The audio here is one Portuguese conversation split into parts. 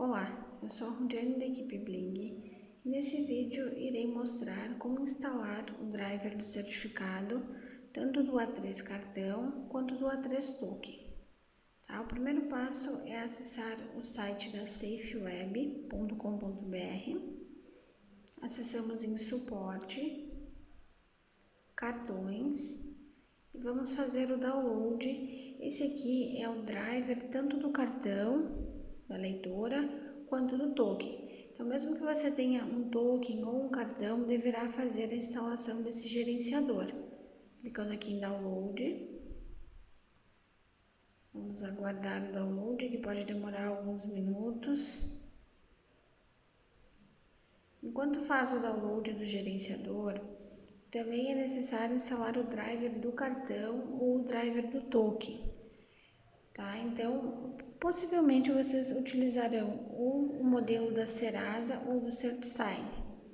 Olá, eu sou a Rudiane da equipe Bling e nesse vídeo irei mostrar como instalar o driver do certificado tanto do A3 cartão quanto do A3 token. Tá? O primeiro passo é acessar o site da safeweb.com.br, acessamos em suporte, cartões e vamos fazer o download. Esse aqui é o driver tanto do cartão da leitora quanto do token. Então, mesmo que você tenha um token ou um cartão, deverá fazer a instalação desse gerenciador. Clicando aqui em download. Vamos aguardar o download, que pode demorar alguns minutos. Enquanto faz o download do gerenciador, também é necessário instalar o driver do cartão ou o driver do token. Tá? Então, possivelmente vocês utilizarão ou o modelo da Serasa ou do CertSign.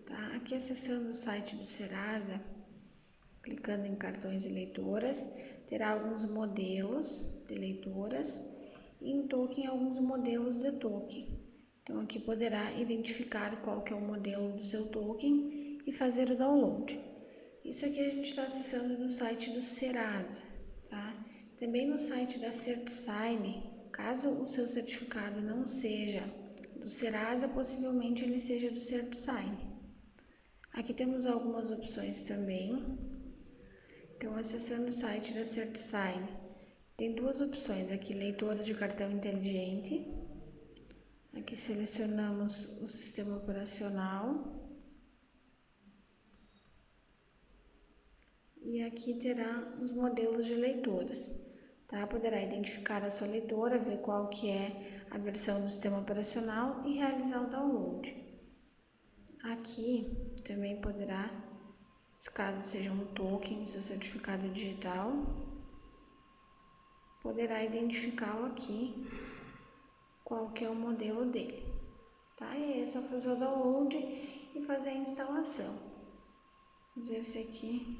Tá? Aqui acessando o site do Serasa, clicando em cartões e leitoras, terá alguns modelos de leitoras e em token alguns modelos de token. Então aqui poderá identificar qual que é o modelo do seu token e fazer o download. Isso aqui a gente está acessando no site do Serasa, tá? Também no site da CertSign, caso o seu certificado não seja do Serasa, possivelmente ele seja do CertSign. Aqui temos algumas opções também. Então, acessando o site da CertSign, tem duas opções aqui, leitora de cartão inteligente. Aqui selecionamos o sistema operacional e aqui terá os modelos de leitoras. Tá? Poderá identificar a sua leitora, ver qual que é a versão do sistema operacional e realizar o download. Aqui também poderá, caso seja um token, seu certificado digital, poderá identificá-lo aqui, qual que é o modelo dele. Tá? E aí é só fazer o download e fazer a instalação. Vamos ver esse aqui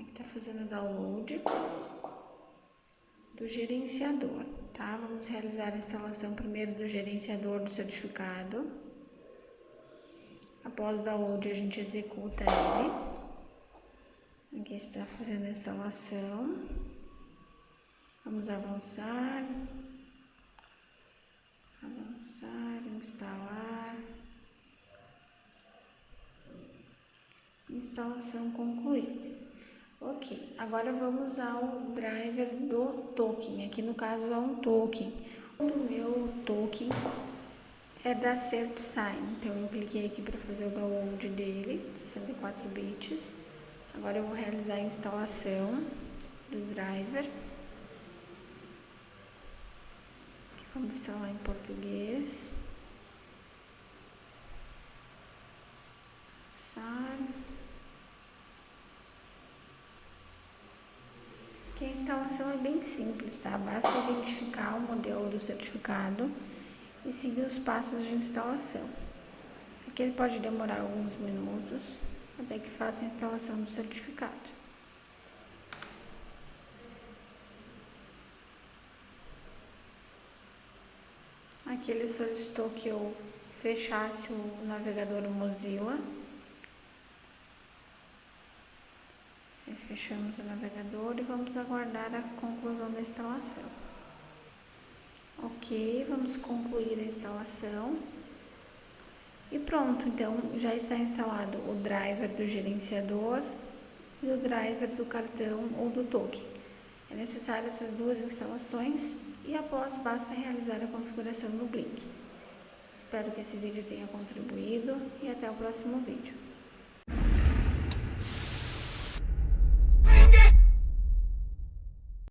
Aqui tá fazendo o download do gerenciador, tá? Vamos realizar a instalação primeiro do gerenciador do certificado. Após o download, a gente executa ele. Aqui está fazendo a instalação. Vamos avançar. Avançar, instalar. Instalação concluída. Ok, agora vamos ao driver do token. Aqui no caso é um token. O meu token é da CertSign. Então eu cliquei aqui para fazer o download dele, 64 bits. Agora eu vou realizar a instalação do driver. Aqui vamos instalar em português. Que a instalação é bem simples, tá? Basta identificar o modelo do certificado e seguir os passos de instalação. Aqui ele pode demorar alguns minutos até que faça a instalação do certificado. Aqui ele solicitou que eu fechasse o navegador Mozilla Fechamos o navegador e vamos aguardar a conclusão da instalação. Ok, vamos concluir a instalação. E pronto, então já está instalado o driver do gerenciador e o driver do cartão ou do token. É necessário essas duas instalações e após basta realizar a configuração no Blink. Espero que esse vídeo tenha contribuído e até o próximo vídeo.